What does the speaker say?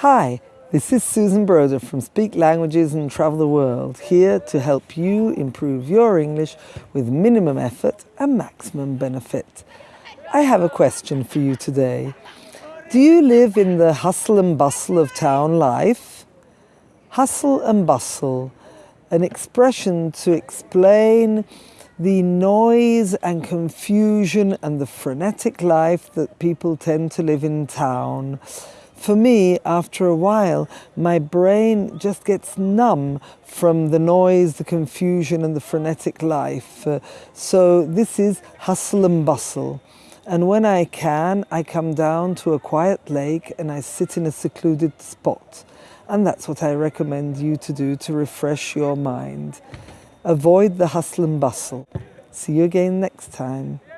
Hi, this is Susan Broder from Speak Languages and Travel the World, here to help you improve your English with minimum effort and maximum benefit. I have a question for you today. Do you live in the hustle and bustle of town life? Hustle and bustle, an expression to explain the noise and confusion and the frenetic life that people tend to live in town for me, after a while, my brain just gets numb from the noise, the confusion, and the frenetic life. Uh, so, this is hustle and bustle. And when I can, I come down to a quiet lake and I sit in a secluded spot. And that's what I recommend you to do to refresh your mind. Avoid the hustle and bustle. See you again next time.